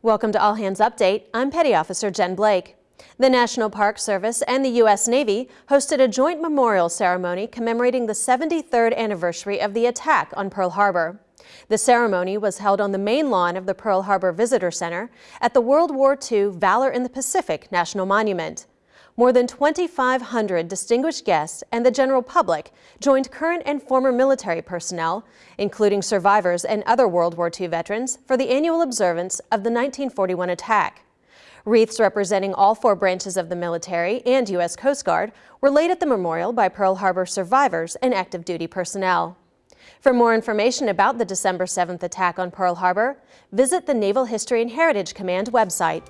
Welcome to All Hands Update. I'm Petty Officer Jen Blake. The National Park Service and the U.S. Navy hosted a joint memorial ceremony commemorating the 73rd anniversary of the attack on Pearl Harbor. The ceremony was held on the main lawn of the Pearl Harbor Visitor Center at the World War II Valor in the Pacific National Monument. More than 2,500 distinguished guests and the general public joined current and former military personnel, including survivors and other World War II veterans, for the annual observance of the 1941 attack. Wreaths representing all four branches of the military and U.S. Coast Guard were laid at the memorial by Pearl Harbor survivors and active duty personnel. For more information about the December 7th attack on Pearl Harbor, visit the Naval History and Heritage Command website.